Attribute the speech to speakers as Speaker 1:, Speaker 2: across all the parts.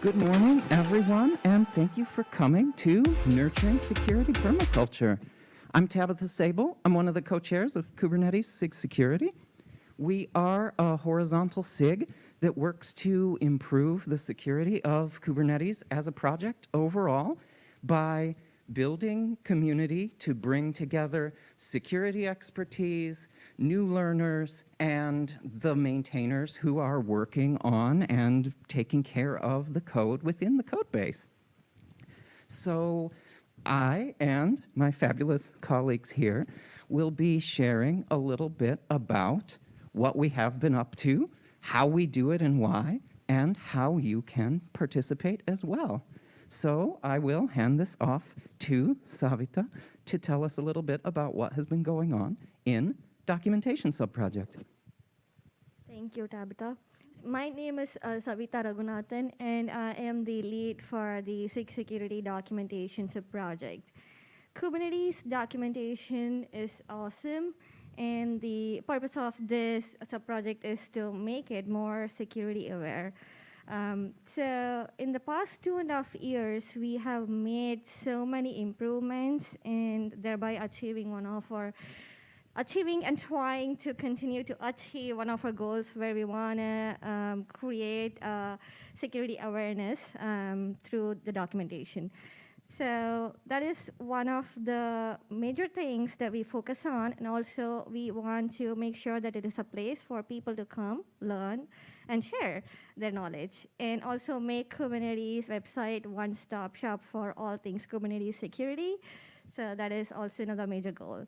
Speaker 1: Good morning, everyone, and thank you for coming to Nurturing Security Permaculture. I'm Tabitha Sable. I'm one of the co-chairs of Kubernetes SIG Security. We are a horizontal SIG that works to improve the security of Kubernetes as a project overall by building community to bring together security expertise, new learners, and the maintainers who are working on and taking care of the code within the code base. So I and my fabulous colleagues here will be sharing a little bit about what we have been up to, how we do it and why, and how you can participate as well. So I will hand this off to Savita to tell us a little bit about what has been going on in Documentation Subproject.
Speaker 2: Thank you, Tabitha. My name is uh, Savita Raghunathan, and I am the lead for the SIG Security Documentation Subproject. Kubernetes documentation is awesome, and the purpose of this subproject is to make it more security aware. Um, so in the past two and a half years, we have made so many improvements and thereby achieving one of our achieving and trying to continue to achieve one of our goals where we want to um, create uh, security awareness um, through the documentation. So that is one of the major things that we focus on. And also we want to make sure that it is a place for people to come, learn, and share their knowledge. And also make Kubernetes website one-stop shop for all things Kubernetes security. So that is also another major goal.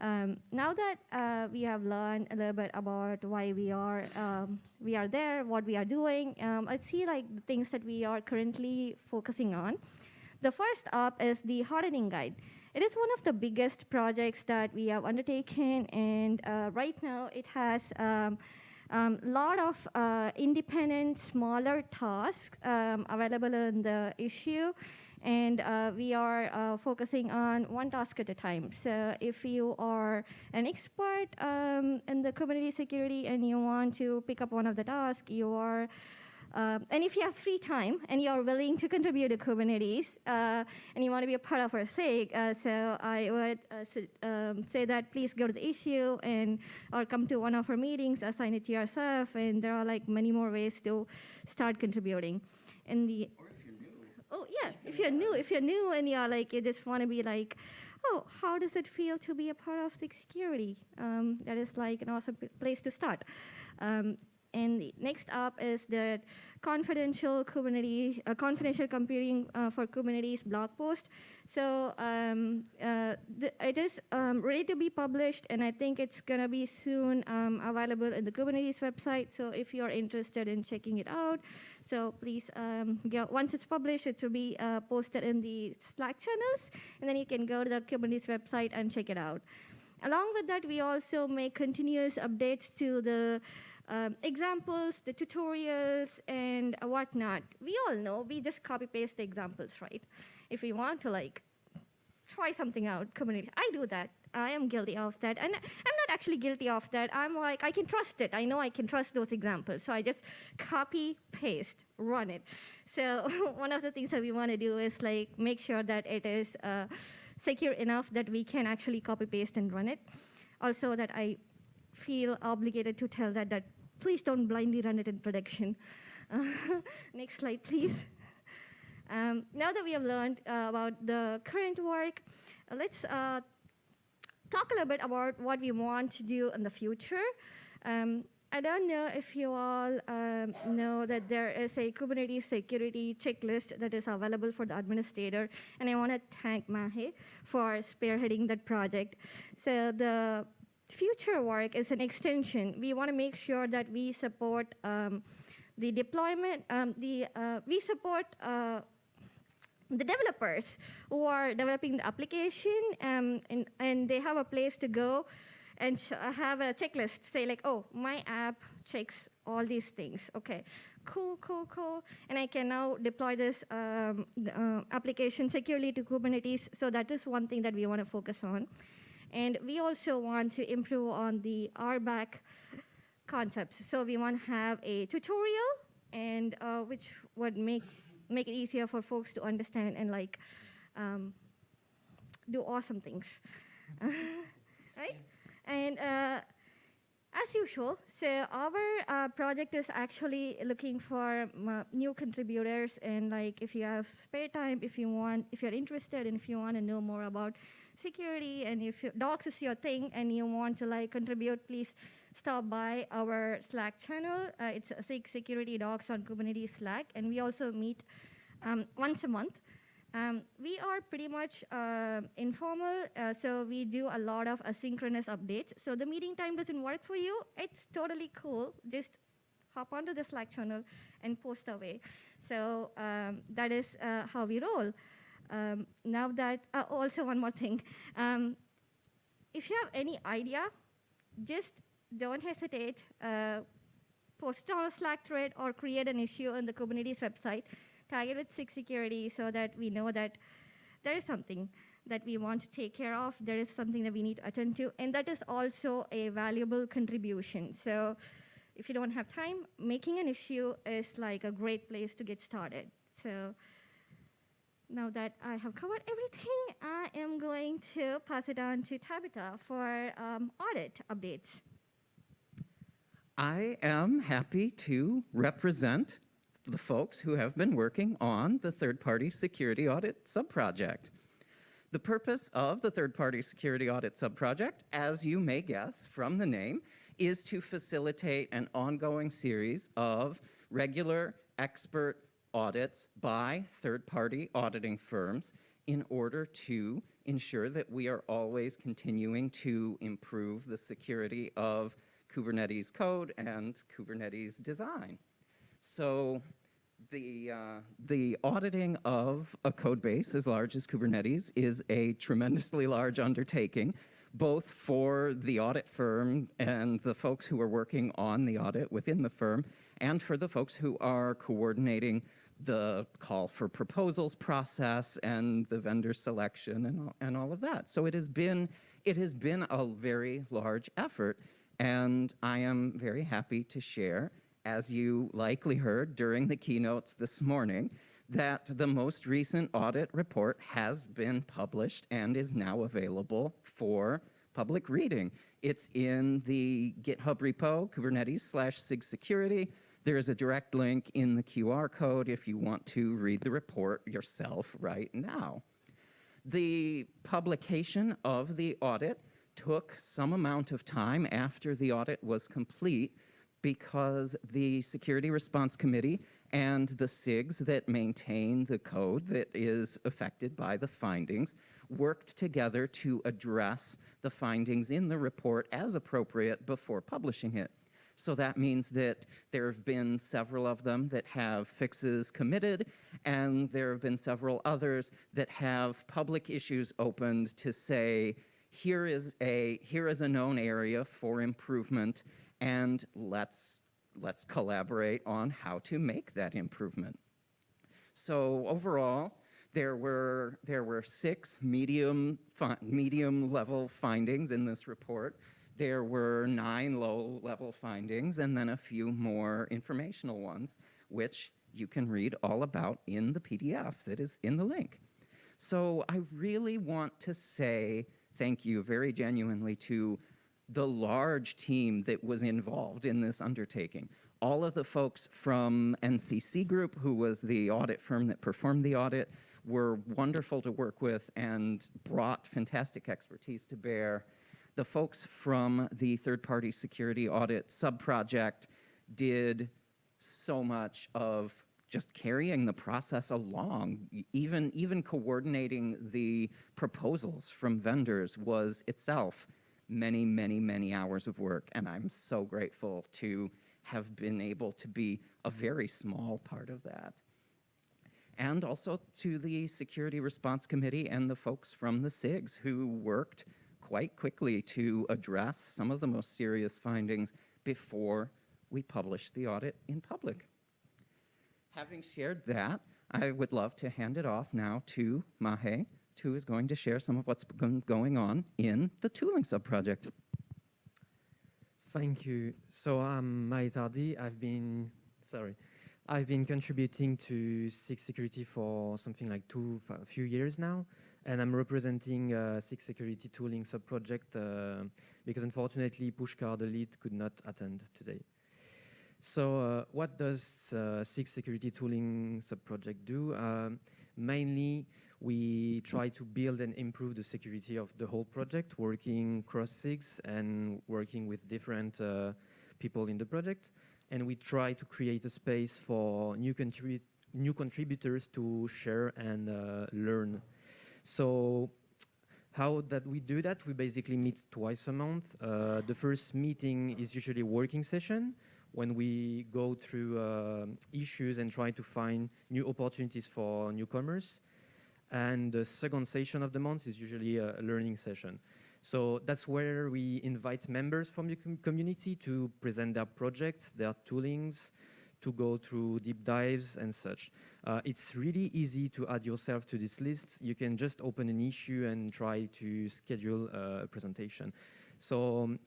Speaker 2: Um, now that uh, we have learned a little bit about why we are um, we are there, what we are doing, um, let's see like the things that we are currently focusing on. The first up is the hardening guide. It is one of the biggest projects that we have undertaken, and uh, right now it has a um, lot of uh, independent, smaller tasks um, available in the issue, and uh, we are uh, focusing on one task at a time. So if you are an expert um, in the Kubernetes security and you want to pick up one of the tasks, you are uh, and if you have free time and you're willing to contribute to Kubernetes uh, and you want to be a part of our SIG, uh, so I would uh, um, say that please go to the issue and or come to one of our meetings, assign it to yourself, and there are like many more ways to start contributing. And the Oh yeah, if you're new, if you're new and you're like you just want to be like, oh, how does it feel to be a part of SIG security? Um, that is like an awesome place to start. Um, and next up is the confidential Kubernetes, uh, confidential computing uh, for Kubernetes blog post. So um, uh, it is um, ready to be published, and I think it's going to be soon um, available in the Kubernetes website. So if you're interested in checking it out, so please, um, go, once it's published, it will be uh, posted in the Slack channels, and then you can go to the Kubernetes website and check it out. Along with that, we also make continuous updates to the um, examples, the tutorials, and whatnot. We all know, we just copy paste the examples, right? If we want to like try something out, community, I do that. I am guilty of that. And I'm not actually guilty of that. I'm like, I can trust it. I know I can trust those examples. So I just copy, paste, run it. So one of the things that we want to do is like make sure that it is uh, secure enough that we can actually copy, paste, and run it. Also that I feel obligated to tell that, that please don't blindly run it in production. Next slide, please. Um, now that we have learned uh, about the current work, uh, let's uh, talk a little bit about what we want to do in the future. Um, I don't know if you all um, know that there is a Kubernetes security checklist that is available for the administrator, and I want to thank Mahe for spearheading that project. So the future work is an extension. We want to make sure that we support um, the deployment, um, the, uh, we support uh, the developers who are developing the application um, and, and they have a place to go and have a checklist, say like, oh, my app checks all these things. Okay, cool, cool, cool. And I can now deploy this um, uh, application securely to Kubernetes. So that is one thing that we want to focus on. And we also want to improve on the RBAC concepts. So we want to have a tutorial and uh, which would make make it easier for folks to understand and like um, do awesome things, right? And uh, as usual, so our uh, project is actually looking for new contributors, and like if you have spare time, if you want, if you're interested, and if you want to know more about security, and if you, docs is your thing, and you want to like contribute, please stop by our Slack channel. Uh, it's SIG Security Docs on Kubernetes Slack, and we also meet um, once a month. Um, we are pretty much uh, informal, uh, so we do a lot of asynchronous updates. So the meeting time doesn't work for you, it's totally cool. Just hop onto the Slack channel and post away. So um, that is uh, how we roll. Um, now that, uh, also one more thing. Um, if you have any idea, just don't hesitate. Uh, post it on a Slack thread or create an issue on the Kubernetes website tag it with SIG security so that we know that there is something that we want to take care of, there is something that we need to attend to, and that is also a valuable contribution. So if you don't have time, making an issue is like a great place to get started. So now that I have covered everything, I am going to pass it on to Tabitha for um, audit updates.
Speaker 1: I am happy to represent the folks who have been working on the third-party security audit subproject. The purpose of the third-party security audit subproject, as you may guess from the name, is to facilitate an ongoing series of regular expert audits by third-party auditing firms in order to ensure that we are always continuing to improve the security of Kubernetes code and Kubernetes design. So the, uh, the auditing of a code base as large as Kubernetes is a tremendously large undertaking, both for the audit firm and the folks who are working on the audit within the firm, and for the folks who are coordinating the call for proposals process and the vendor selection and all, and all of that. So it has been it has been a very large effort, and I am very happy to share as you likely heard during the keynotes this morning, that the most recent audit report has been published and is now available for public reading. It's in the GitHub repo, Kubernetes slash SIG security. There is a direct link in the QR code if you want to read the report yourself right now. The publication of the audit took some amount of time after the audit was complete because the Security Response Committee and the SIGs that maintain the code that is affected by the findings worked together to address the findings in the report as appropriate before publishing it. So that means that there have been several of them that have fixes committed, and there have been several others that have public issues opened to say, here is a, here is a known area for improvement, and let's, let's collaborate on how to make that improvement. So overall, there were, there were six medium, medium level findings in this report. There were nine low level findings and then a few more informational ones, which you can read all about in the PDF that is in the link. So I really want to say thank you very genuinely to the large team that was involved in this undertaking. All of the folks from NCC Group, who was the audit firm that performed the audit, were wonderful to work with and brought fantastic expertise to bear. The folks from the third-party security audit subproject did so much of just carrying the process along, even, even coordinating the proposals from vendors was itself many, many, many hours of work, and I'm so grateful to have been able to be a very small part of that. And also to the Security Response Committee and the folks from the SIGs who worked quite quickly to address some of the most serious findings before we publish the audit in public. Having shared that, I would love to hand it off now to Mahe who is going to share some of what's going on in the tooling subproject.
Speaker 3: Thank you. So I'm Mahe Tardy. I've been, sorry, I've been contributing to SIG Security for something like two, a few years now, and I'm representing uh, SIG Security tooling sub-project uh, because unfortunately Pushkar, the lead, could not attend today. So uh, what does uh, SIG Security tooling sub-project do? Um, mainly, we try to build and improve the security of the whole project, working cross SIGs and working with different uh, people in the project. And we try to create a space for new, contribu new contributors to share and uh, learn. So how that we do that? We basically meet twice a month. Uh, the first meeting is usually a working session when we go through uh, issues and try to find new opportunities for newcomers. And the second session of the month is usually a learning session. So that's where we invite members from the com community to present their projects, their toolings, to go through deep dives and such. Uh, it's really easy to add yourself to this list. You can just open an issue and try to schedule a presentation. So um,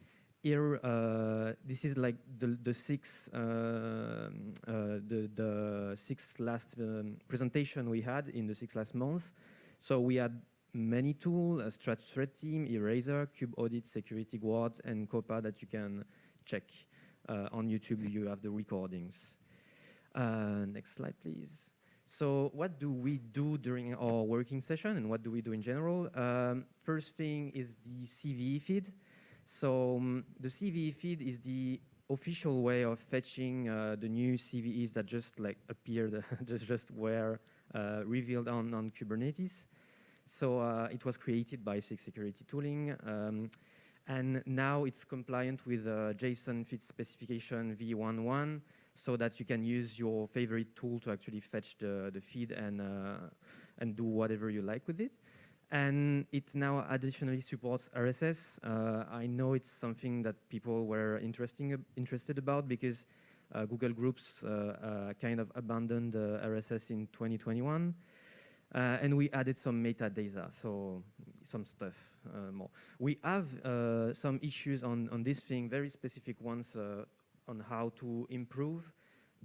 Speaker 3: here, uh, this is like the, the six, uh, uh, the, the six last um, presentation we had in the six last months. So we had many tools, a Strat Threat Team, Eraser, kubeaudit, Security Guard, and COPA that you can check uh, on YouTube. You have the recordings. Uh, next slide, please. So what do we do during our working session and what do we do in general? Um, first thing is the CVE feed. So um, the CVE feed is the official way of fetching uh, the new CVEs that just like appeared, just, just were uh, revealed on, on Kubernetes. So uh, it was created by SIG Security Tooling. Um, and now it's compliant with uh, JSON feed specification v11 so that you can use your favorite tool to actually fetch the, the feed and, uh, and do whatever you like with it. And it now additionally supports RSS. Uh, I know it's something that people were interesting, interested about because uh, Google Groups uh, uh, kind of abandoned RSS in 2021. Uh, and we added some metadata, so some stuff uh, more. We have uh, some issues on, on this thing, very specific ones on how to improve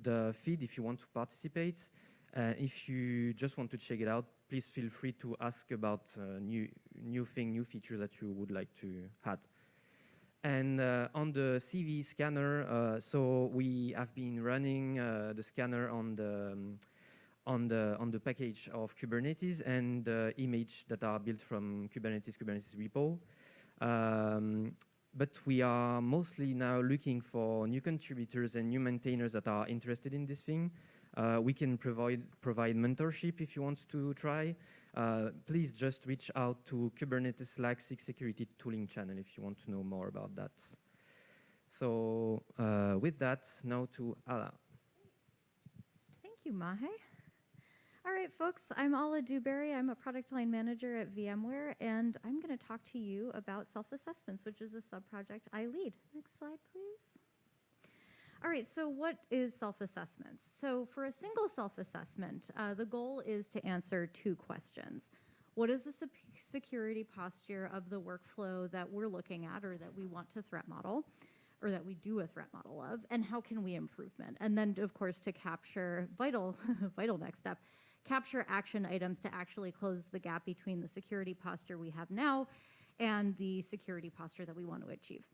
Speaker 3: the feed if you want to participate. Uh, if you just want to check it out, please feel free to ask about uh, new new thing, new features that you would like to add. And uh, on the CV scanner, so we have been running the scanner on the um, on the on the package of Kubernetes and the image that are built from Kubernetes Kubernetes repo. Um, but we are mostly now looking for new contributors and new maintainers that are interested in this thing. Uh, we can provide provide mentorship if you want to try. Uh, please just reach out to Kubernetes Slack Security Tooling channel if you want to know more about that. So uh, with that, now to Ala.
Speaker 4: Thank you, Mahe. All right, folks, I'm Ala Dewberry. I'm a product line manager at VMware, and I'm going to talk to you about self-assessments, which is a sub-project I lead. Next slide, please. All right, so what is self-assessments? So for a single self-assessment, uh, the goal is to answer two questions. What is the security posture of the workflow that we're looking at or that we want to threat model? or that we do a threat model of, and how can we improvement? And then, of course, to capture vital, vital next step, capture action items to actually close the gap between the security posture we have now and the security posture that we want to achieve.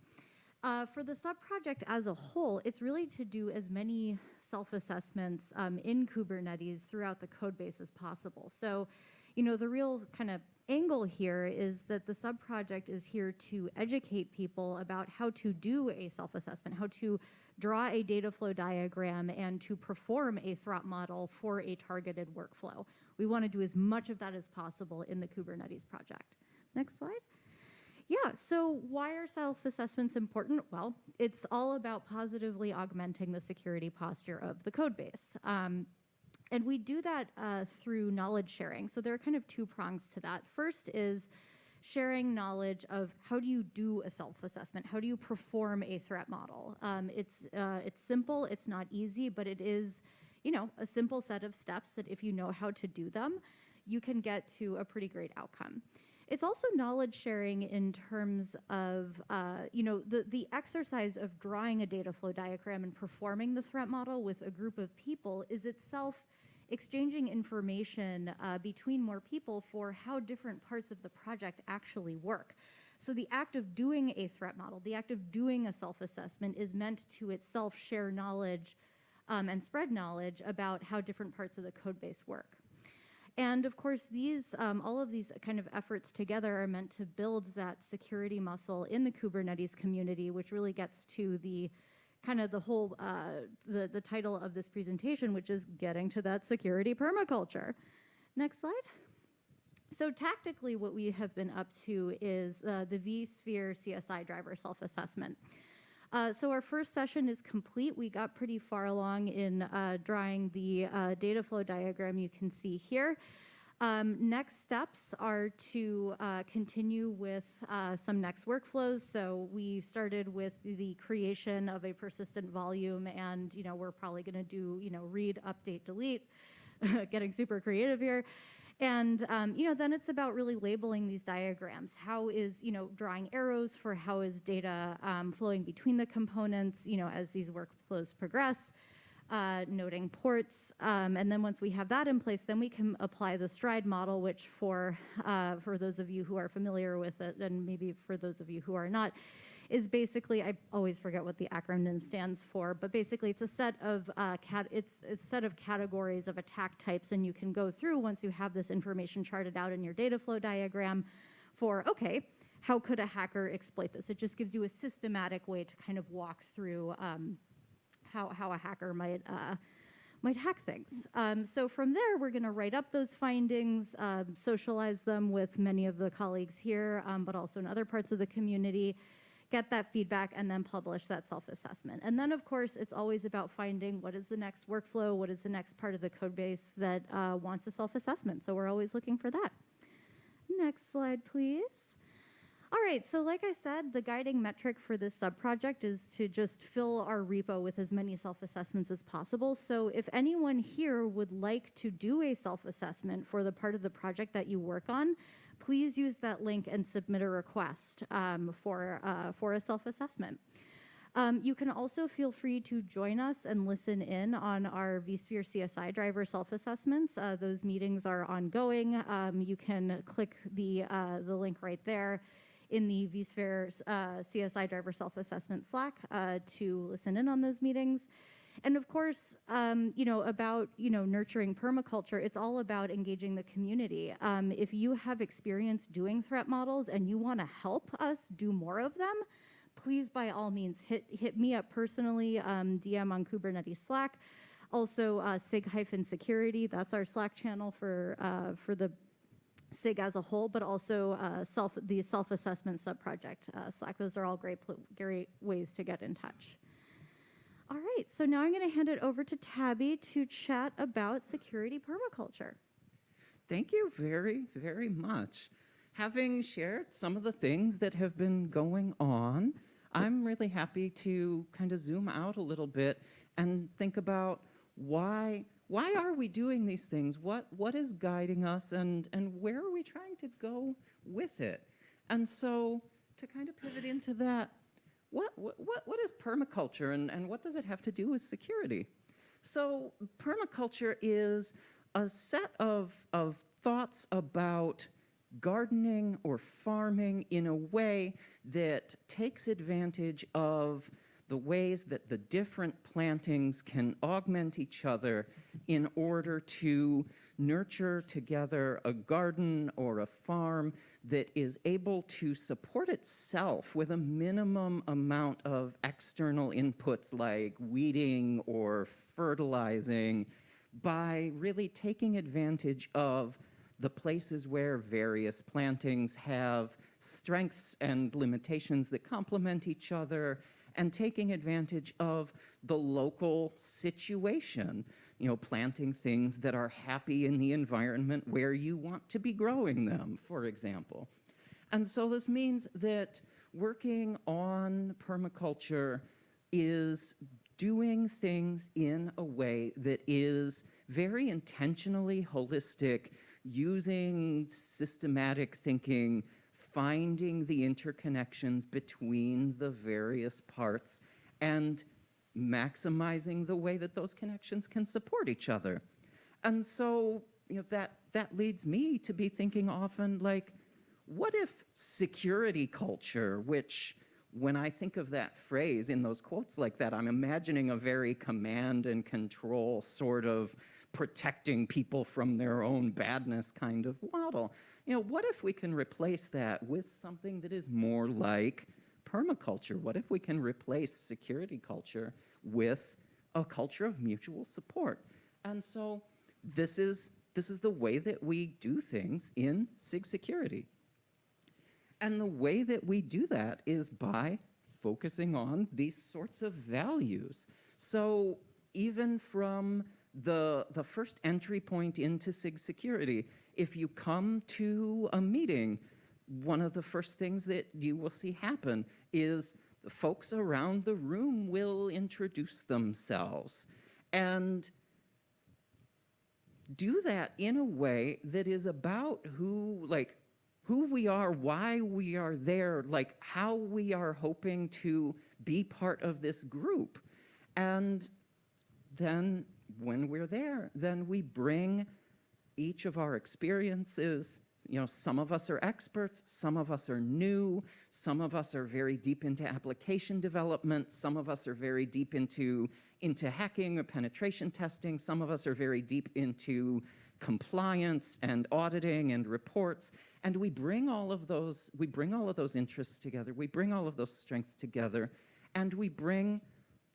Speaker 4: Uh, for the sub-project as a whole, it's really to do as many self-assessments um, in Kubernetes throughout the code base as possible. So, you know, the real kind of angle here is that the sub-project is here to educate people about how to do a self-assessment, how to draw a data flow diagram, and to perform a threat model for a targeted workflow. We want to do as much of that as possible in the Kubernetes project. Next slide. Yeah, so why are self-assessments important? Well, it's all about positively augmenting the security posture of the code base. Um, and we do that uh, through knowledge sharing. So there are kind of two prongs to that. First is sharing knowledge of how do you do a self-assessment? How do you perform a threat model? Um, it's, uh, it's simple, it's not easy, but it is, you know, a simple set of steps that if you know how to do them, you can get to a pretty great outcome. It's also knowledge sharing in terms of, uh, you know, the, the exercise of drawing a data flow diagram and performing the threat model with a group of people is itself exchanging information uh, between more people for how different parts of the project actually work. So the act of doing a threat model, the act of doing a self-assessment is meant to itself share knowledge um, and spread knowledge about how different parts of the code base work. And of course, these, um, all of these kind of efforts together are meant to build that security muscle in the Kubernetes community, which really gets to the kind of the whole, uh, the, the title of this presentation, which is getting to that security permaculture. Next slide. So tactically, what we have been up to is uh, the vSphere CSI driver self-assessment. Uh, so our first session is complete. We got pretty far along in uh, drawing the uh, data flow diagram you can see here. Um, next steps are to uh, continue with uh, some next workflows. So we started with the creation of a persistent volume and, you know, we're probably gonna do, you know, read, update, delete, getting super creative here. And, um, you know, then it's about really labeling these diagrams. How is, you know, drawing arrows for how is data um, flowing between the components, you know, as these workflows progress, uh, noting ports. Um, and then once we have that in place, then we can apply the stride model, which for, uh, for those of you who are familiar with it, and maybe for those of you who are not, is basically I always forget what the acronym stands for, but basically it's a set of uh, cat it's, it's set of categories of attack types, and you can go through once you have this information charted out in your data flow diagram for okay. How could a hacker exploit this? It just gives you a systematic way to kind of walk through um, how, how a hacker might uh, might hack things. Um, so from there, we're going to write up those findings, um, socialize them with many of the colleagues here, um, but also in other parts of the community, get that feedback, and then publish that self-assessment. And then, of course, it's always about finding what is the next workflow, what is the next part of the code base that uh, wants a self-assessment. So we're always looking for that. Next slide, please. All right, so like I said, the guiding metric for this subproject is to just fill our repo with as many self-assessments as possible. So if anyone here would like to do a self-assessment for the part of the project that you work on, please use that link and submit a request um, for, uh, for a self-assessment. Um, you can also feel free to join us and listen in on our vSphere CSI driver self-assessments. Uh, those meetings are ongoing. Um, you can click the, uh, the link right there in the vSphere uh, CSI driver self-assessment Slack uh, to listen in on those meetings. And of course, um, you know, about, you know, nurturing permaculture, it's all about engaging the community. Um, if you have experience doing threat models and you want to help us do more of them, please by all means hit, hit me up personally, um, DM on Kubernetes Slack. Also, uh, SIG-security, that's our Slack channel for, uh, for the SIG as a whole, but also uh, self, the self-assessment subproject uh, Slack. Those are all great, great ways to get in touch. All right, so now I'm going to hand it over to Tabby to chat about security permaculture.
Speaker 1: Thank you very, very much. Having shared some of the things that have been going on, I'm really happy to kind of zoom out a little bit and think about why why are we doing these things? What what is guiding us and and where are we trying to go with it? And so to kind of pivot into that, what, what, what is permaculture and, and what does it have to do with security? So permaculture is a set of, of thoughts about gardening or farming in a way that takes advantage of the ways that the different plantings can augment each other in order to nurture together a garden or a farm that is able to support itself with a minimum amount of external inputs like weeding or fertilizing by really taking advantage of the places where various plantings have strengths and limitations that complement each other and taking advantage of the local situation you know, planting things that are happy in the environment where you want to be growing them, for example. And so this means that working on permaculture is doing things in a way that is very intentionally holistic using systematic thinking, finding the interconnections between the various parts, and maximizing the way that those connections can support each other. And so, you know, that, that leads me to be thinking often like, what if security culture, which when I think of that phrase in those quotes like that, I'm imagining a very command and control sort of protecting people from their own badness kind of model. You know, what if we can replace that with something that is more like permaculture? What if we can replace security culture with a culture of mutual support? And so this is, this is the way that we do things in SIG security. And the way that we do that is by focusing on these sorts of values. So even from the, the first entry point into SIG security, if you come to a meeting, one of the first things that you will see happen is the folks around the room will introduce themselves. And do that in a way that is about who, like, who we are, why we are there, like how we are hoping to be part of this group. And then when we're there, then we bring each of our experiences. You know, some of us are experts, some of us are new, some of us are very deep into application development, some of us are very deep into, into hacking or penetration testing, some of us are very deep into compliance and auditing and reports. And we bring all of those, we bring all of those interests together, we bring all of those strengths together, and we bring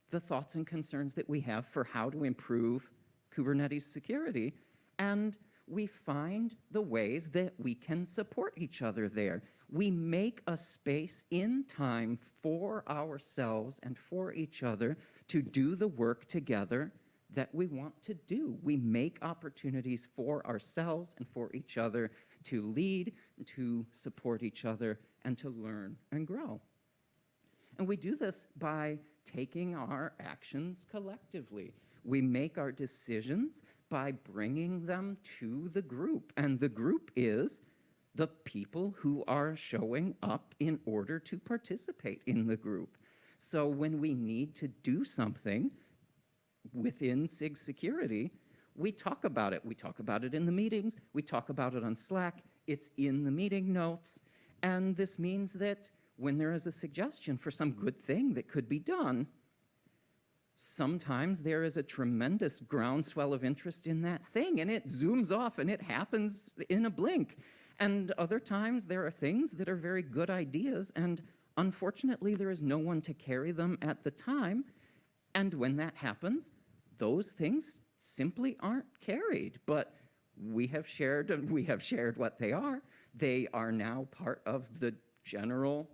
Speaker 1: the thoughts and concerns that we have for how to improve Kubernetes security. And we find the ways that we can support each other there. We make a space in time for ourselves and for each other to do the work together that we want to do. We make opportunities for ourselves and for each other to lead, to support each other, and to learn and grow. And we do this by taking our actions collectively. We make our decisions by bringing them to the group. And the group is the people who are showing up in order to participate in the group. So when we need to do something, within SIG security, we talk about it. We talk about it in the meetings. We talk about it on Slack. It's in the meeting notes. And this means that when there is a suggestion for some good thing that could be done, sometimes there is a tremendous groundswell of interest in that thing and it zooms off and it happens in a blink. And other times there are things that are very good ideas and unfortunately there is no one to carry them at the time and when that happens, those things simply aren't carried. But we have shared, and we have shared what they are. They are now part of the general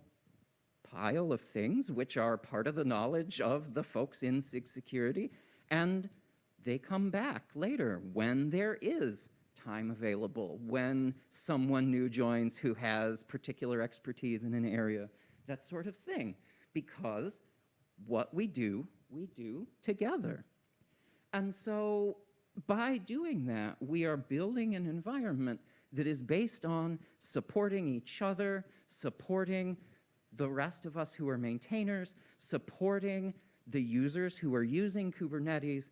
Speaker 1: pile of things which are part of the knowledge of the folks in SIG security. And they come back later when there is time available, when someone new joins who has particular expertise in an area, that sort of thing. Because what we do we do together. And so by doing that, we are building an environment that is based on supporting each other, supporting the rest of us who are maintainers, supporting the users who are using Kubernetes,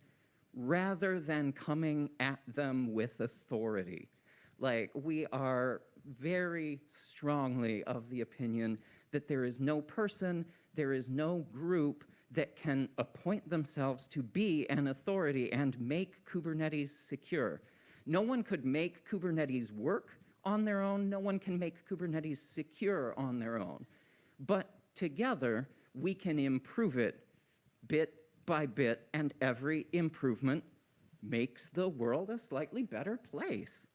Speaker 1: rather than coming at them with authority. Like, we are very strongly of the opinion that there is no person, there is no group that can appoint themselves to be an authority and make Kubernetes secure. No one could make Kubernetes work on their own. No one can make Kubernetes secure on their own. But together, we can improve it bit by bit, and every improvement makes the world a slightly better place.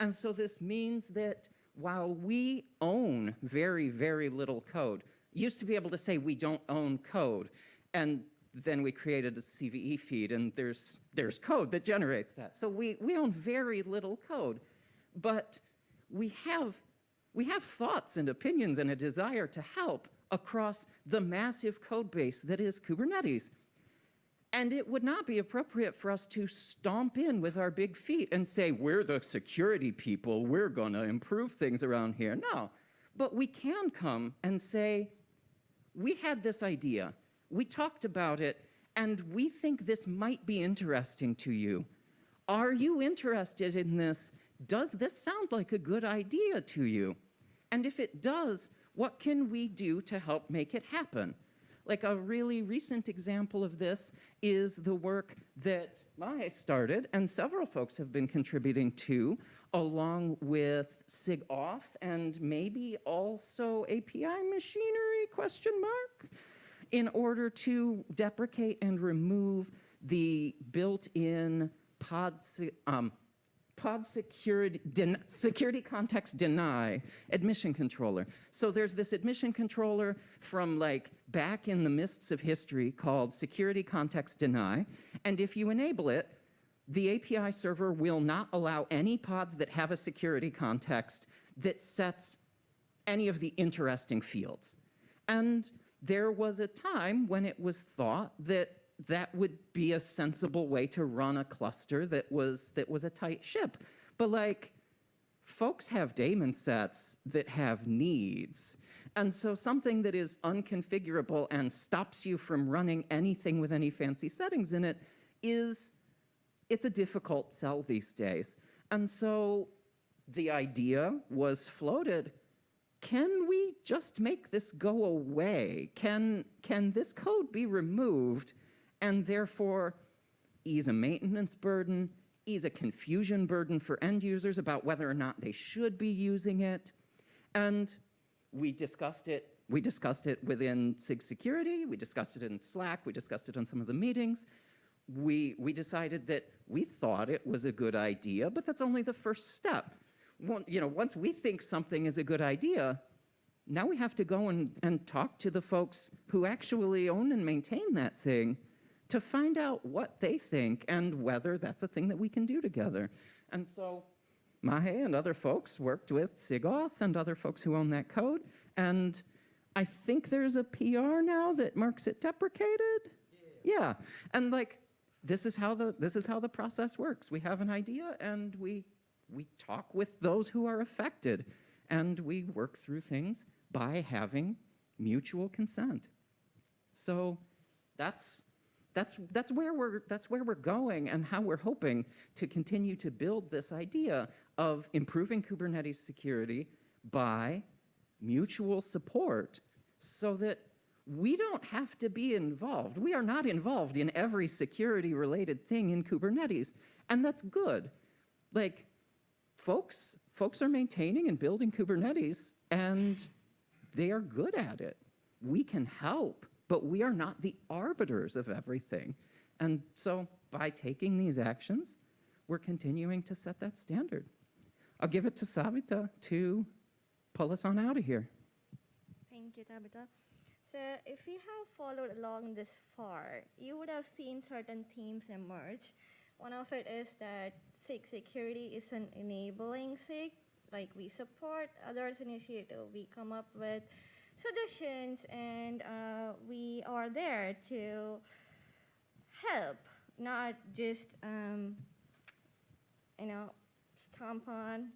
Speaker 1: And so this means that while we own very, very little code, used to be able to say we don't own code. And then we created a CVE feed and there's, there's code that generates that. So we, we own very little code, but we have, we have thoughts and opinions and a desire to help across the massive code base that is Kubernetes. And it would not be appropriate for us to stomp in with our big feet and say, we're the security people, we're going to improve things around here. No. But we can come and say, we had this idea, we talked about it, and we think this might be interesting to you. Are you interested in this? Does this sound like a good idea to you? And if it does, what can we do to help make it happen? Like a really recent example of this is the work that Mahe started and several folks have been contributing to along with SIG auth and maybe also API machinery question mark in order to deprecate and remove the built-in pod, um, pod security, security context deny admission controller. So there's this admission controller from like back in the mists of history called security context deny. And if you enable it, the API server will not allow any pods that have a security context that sets any of the interesting fields. And there was a time when it was thought that that would be a sensible way to run a cluster that was that was a tight ship. But like folks have daemon sets that have needs. And so something that is unconfigurable and stops you from running anything with any fancy settings in it is it's a difficult sell these days. And so the idea was floated can we just make this go away? Can, can this code be removed and therefore ease a maintenance burden, ease a confusion burden for end users about whether or not they should be using it? And we discussed it. We discussed it within SIG security. We discussed it in Slack. We discussed it on some of the meetings. We, we decided that we thought it was a good idea, but that's only the first step. One, you know, once we think something is a good idea, now we have to go and, and talk to the folks who actually own and maintain that thing to find out what they think and whether that's a thing that we can do together. And so Mahe and other folks worked with SIGAuth and other folks who own that code. And I think there's a PR now that marks it deprecated. Yeah. And like this is how the this is how the process works. We have an idea and we we talk with those who are affected and we work through things by having mutual consent. So that's that's that's where we're that's where we're going and how we're hoping to continue to build this idea of improving Kubernetes security by mutual support so that we don't have to be involved. We are not involved in every security related thing in Kubernetes, and that's good. Like folks folks are maintaining and building Kubernetes and they are good at it. We can help, but we are not the arbiters of everything. And so by taking these actions, we're continuing to set that standard. I'll give it to Savita to pull us on out of here.
Speaker 2: Thank you, Tabitha. So, if you have followed along this far, you would have seen certain themes emerge. One of it is that SIG security is an enabling SIG, like we support others' initiative, we come up with suggestions, and are there to help, not just um, you know stomp on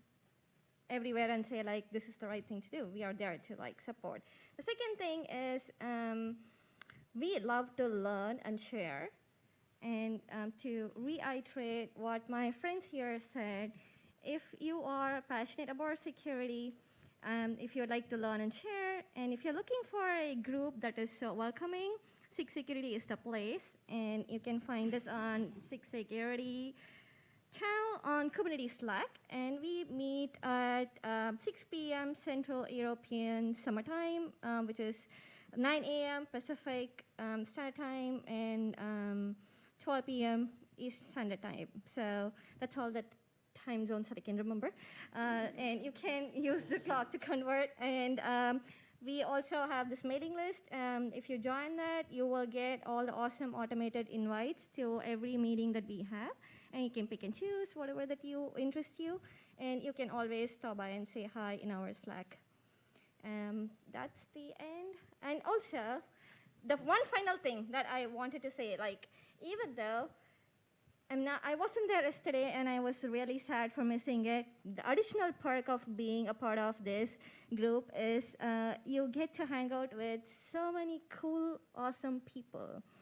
Speaker 2: everywhere and say like this is the right thing to do. We are there to like support. The second thing is um, we love to learn and share and um, to reiterate what my friends here said. If you are passionate about security um, if you'd like to learn and share and if you're looking for a group that is so welcoming SIG Security is the place, and you can find us on SIG Security channel on Kubernetes Slack, and we meet at um, 6 p.m. Central European Summer Time, um, which is 9 a.m. Pacific um, Standard Time, and um, 12 p.m. East Standard Time. So that's all the time zones that I can remember. Uh, and you can use the clock to convert. And um, we also have this mailing list. Um, if you join that, you will get all the awesome automated invites to every meeting that we have. And you can pick and choose whatever that you interest you. And you can always stop by and say hi in our Slack. Um, that's the end. And also, the one final thing that I wanted to say, like, even though I'm not, I wasn't there yesterday and I was really sad for missing it. The additional perk of being a part of this group is uh, you get to hang out with so many cool, awesome people.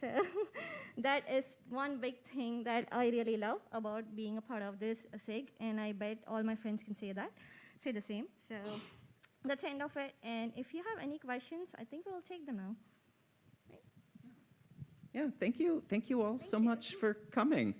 Speaker 2: So that is one big thing that I really love about being a part of this SIG, and I bet all my friends can say that, say the same. So that's the end of it. And if you have any questions, I think we'll take them now.
Speaker 1: Yeah, thank you. Thank you all so
Speaker 2: you.
Speaker 1: much for coming.